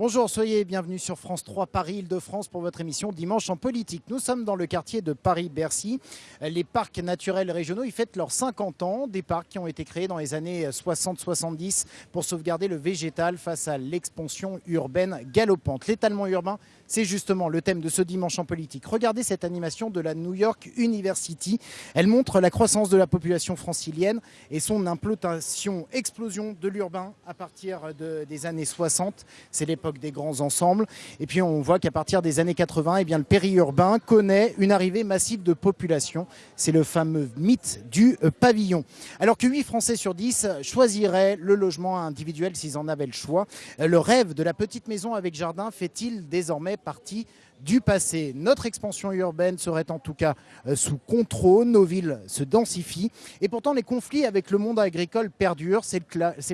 Bonjour, soyez bienvenus sur France 3 Paris Île-de-France pour votre émission Dimanche en politique. Nous sommes dans le quartier de Paris-Bercy. Les parcs naturels régionaux, ils fêtent leurs 50 ans, des parcs qui ont été créés dans les années 60-70 pour sauvegarder le végétal face à l'expansion urbaine galopante. L'étalement urbain, c'est justement le thème de ce dimanche en politique. Regardez cette animation de la New York University. Elle montre la croissance de la population francilienne et son implantation, explosion de l'urbain à partir des années 60. C'est l'époque des grands ensembles. Et puis on voit qu'à partir des années 80, eh bien, le périurbain connaît une arrivée massive de population. C'est le fameux mythe du euh, pavillon. Alors que 8 Français sur 10 choisiraient le logement individuel s'ils en avaient le choix. Euh, le rêve de la petite maison avec jardin fait-il désormais partie du passé. Notre expansion urbaine serait en tout cas euh, sous contrôle, nos villes se densifient et pourtant les conflits avec le monde agricole perdurent. C'est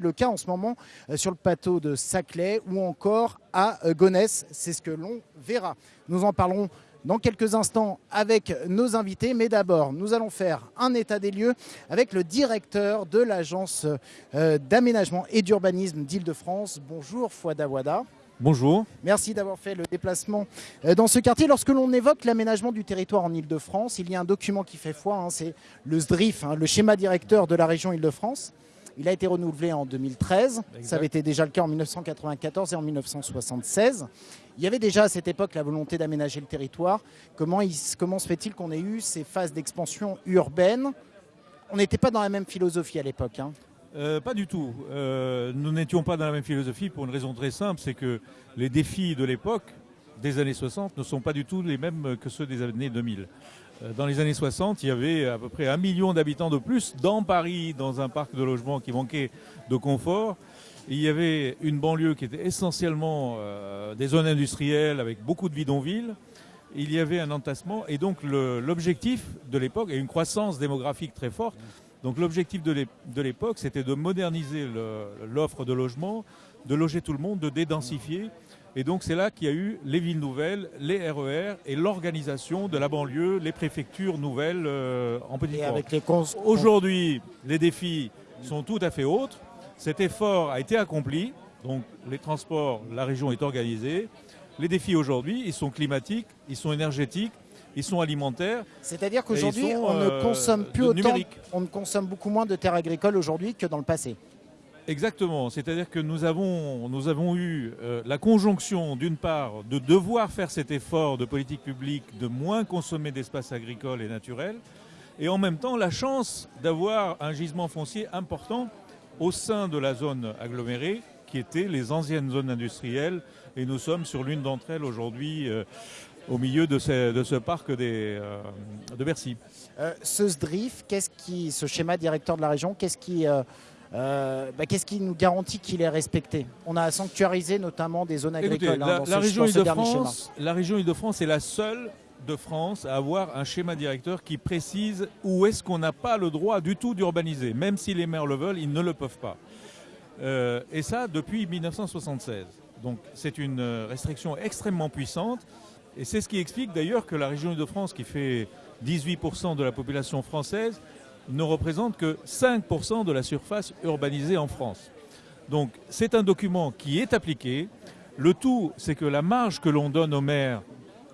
le, cas en ce moment euh, sur le plateau de Saclay ou encore à euh, Gonesse. C'est ce que l'on verra. Nous en parlerons dans quelques instants avec nos invités. Mais d'abord, nous allons faire un état des lieux avec le directeur de l'agence d'aménagement et d'urbanisme d'Île-de-France. Bonjour Fouad Awada. Bonjour. Merci d'avoir fait le déplacement euh, dans ce quartier. Lorsque l'on évoque l'aménagement du territoire en Ile-de-France, il y a un document qui fait foi, hein, c'est le SDRIF, hein, le schéma directeur de la région Ile-de-France. Il a été renouvelé en 2013, ça avait été déjà le cas en 1994 et en 1976. Il y avait déjà à cette époque la volonté d'aménager le territoire. Comment, comment se fait-il qu'on ait eu ces phases d'expansion urbaine? On n'était pas dans la même philosophie à l'époque. Hein. Euh, pas du tout. Euh, nous n'étions pas dans la même philosophie pour une raison très simple, c'est que les défis de l'époque, des années 60, ne sont pas du tout les mêmes que ceux des années 2000. Euh, dans les années 60, il y avait à peu près un million d'habitants de plus dans Paris, dans un parc de logement qui manquait de confort. Il y avait une banlieue qui était essentiellement des zones industrielles avec beaucoup de bidonvilles. Il y avait un entassement et donc l'objectif de l'époque et une croissance démographique très forte donc l'objectif de l'époque, c'était de moderniser l'offre de logement, de loger tout le monde, de dédensifier. Et donc c'est là qu'il y a eu les villes nouvelles, les RER e et l'organisation de la banlieue, les préfectures nouvelles euh, en petit Aujourd'hui, les défis sont tout à fait autres. Cet effort a été accompli. Donc les transports, la région est organisée. Les défis aujourd'hui, ils sont climatiques, ils sont énergétiques, ils sont alimentaires. C'est-à-dire qu'aujourd'hui, on ne euh, consomme plus autant, on ne consomme beaucoup moins de terres agricoles aujourd'hui que dans le passé. Exactement, c'est-à-dire que nous avons, nous avons eu euh, la conjonction d'une part de devoir faire cet effort de politique publique, de moins consommer d'espaces agricoles et naturels, et en même temps la chance d'avoir un gisement foncier important au sein de la zone agglomérée, qui était les anciennes zones industrielles, et nous sommes sur l'une d'entre elles aujourd'hui. Euh, au milieu de ce, parc des, euh, de Bercy. Euh, ce SDRIF, qu'est-ce qui, ce schéma directeur de la région, qu'est-ce qui, euh, bah, qu'est-ce qui nous garantit qu'il est respecté? On a sanctuarisé notamment des zones agricoles. Hein, la, région Île-de-France, la région Île-de-France est la seule de France à avoir un schéma directeur qui précise où est-ce qu'on n'a pas le droit du tout d'urbaniser. Même si les maires le veulent, ils ne le peuvent pas. et ça depuis 1976. Donc c'est une restriction extrêmement puissante et c'est ce qui explique d'ailleurs que la région Île-de-France, qui fait 18% de la population française, ne représente que 5% de la surface urbanisée en France. Donc c'est un document qui est appliqué. Le tout, c'est que la marge que l'on donne aux maires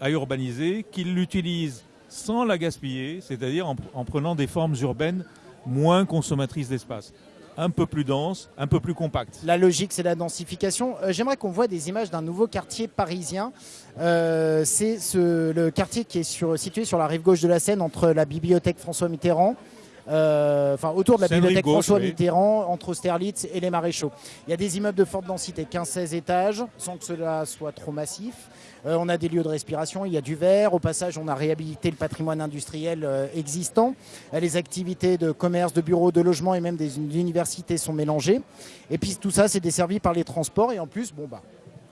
à urbaniser, qu'ils l'utilisent sans la gaspiller, c'est-à-dire en, en, prenant des formes urbaines moins consommatrices d'espace un peu plus dense, un peu plus compact. La logique, c'est la densification. Euh, j'aimerais qu'on voit des images d'un nouveau quartier parisien. Euh, c'est le quartier qui est situé sur la rive gauche de la Seine, entre la bibliothèque François Mitterrand enfin autour de la bibliothèque François Mitterrand, entre Austerlitz et les Maréchaux. Il y a des immeubles de forte densité, 15-16 étages, sans que cela soit trop massif. Euh, on a des lieux de respiration, il y a du verre. Au passage, on a réhabilité le patrimoine industriel euh, existant. les activités de commerce, de bureaux, de logement et même des universités sont mélangées. Et puis tout ça, c'est desservi par les transports. Et en plus, bon bah,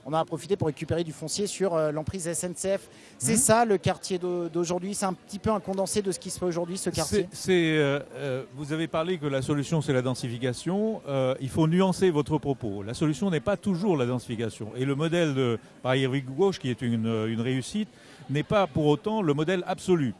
on a profité pour récupérer du foncier sur euh, l'emprise SNCF. C'est mhm. ça le quartier d'aujourd'hui? C'est un petit peu un condensé de ce qui se fait aujourd'hui, ce quartier? Euh, euh, Vous avez parlé que la solution, c'est la densification. il faut nuancer votre propos. La solution n'est pas toujours la densification. Et le modèle de Paris Gauche, qui est une, une réussite, n'est pas pour autant le modèle absolu.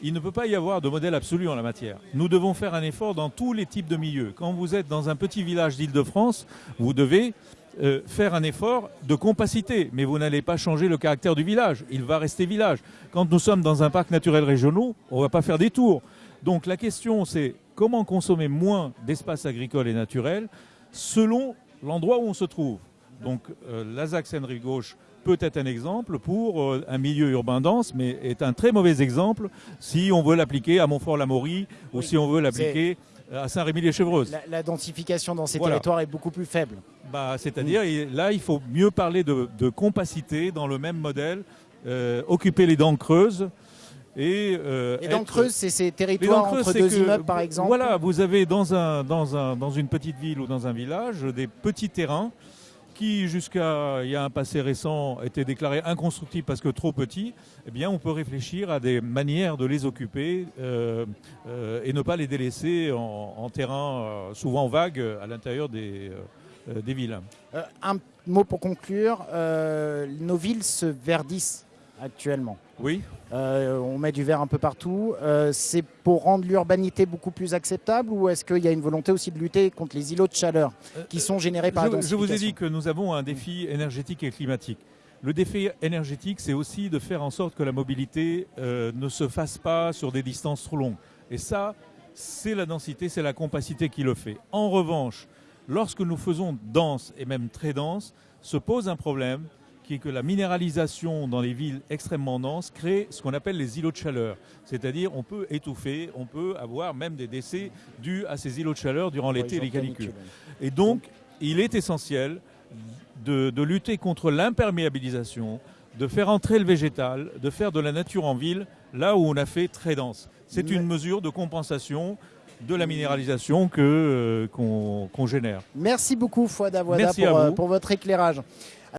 Il ne peut pas y avoir de modèle absolu en la matière. Nous devons faire un effort dans tous les types de milieux. Quand vous êtes dans un petit village d'Île-de-France, vous devez euh, faire un effort de compacité, mais vous n'allez pas changer le caractère du village. Il va rester village. Quand nous sommes dans un parc naturel régional, on ne va pas faire des tours. Donc la question, c'est comment consommer moins d'espace agricole et naturel selon l'endroit où on se trouve. Donc euh, la Seine-Rive gauche peut être un exemple pour euh, un milieu urbain dense, mais est un très mauvais exemple si on veut l'appliquer à Montfort-l'Amaury ou si on veut l'appliquer à Saint-Rémy-les-Chevreuse. La, densification dans ces territoires est beaucoup plus faible. Bah, C'est-à-dire, là, il faut mieux parler de, compacité dans le même modèle, euh, occuper les dents creuses. Et, euh, les dents creuses, c'est ces territoires entre deux immeubles, par exemple Voilà, vous avez dans, un, dans, un, dans une petite ville ou dans un village des petits terrains qui, jusqu'à il y a un passé récent, étaient déclarés inconstructibles parce que trop petits, eh bien, on peut réfléchir à des manières de les occuper euh, euh, et ne pas les délaisser en, terrain euh, souvent vague à l'intérieur des, des villes. un mot pour conclure, nos villes se verdissent actuellement. Oui. Euh, on met du verre un peu partout. Euh, c'est pour rendre l'urbanité beaucoup plus acceptable ou est-ce qu'il y a une volonté aussi de lutter contre les îlots de chaleur qui sont générés par je, la Je vous ai dit que nous avons un défi énergétique et climatique. Le défi énergétique, c'est aussi de faire en sorte que la mobilité euh, ne se fasse pas sur des distances trop longues. Et ça, c'est la densité, c'est la compacité qui le fait. En revanche, lorsque nous faisons dense et même très dense, se pose un problème qui est que la minéralisation dans les villes extrêmement denses crée ce qu'on appelle les îlots de chaleur. C'est-à-dire on peut étouffer, on peut avoir même des décès dus à ces îlots de chaleur durant l'été et les canicules. Et donc, il est essentiel de, de lutter contre l'imperméabilisation, de faire entrer le végétal, de faire de la nature en ville là où on a fait très dense. C'est une mesure de compensation de la minéralisation euh, qu'on génère. Merci beaucoup Fouad Awada pour, euh, pour votre éclairage.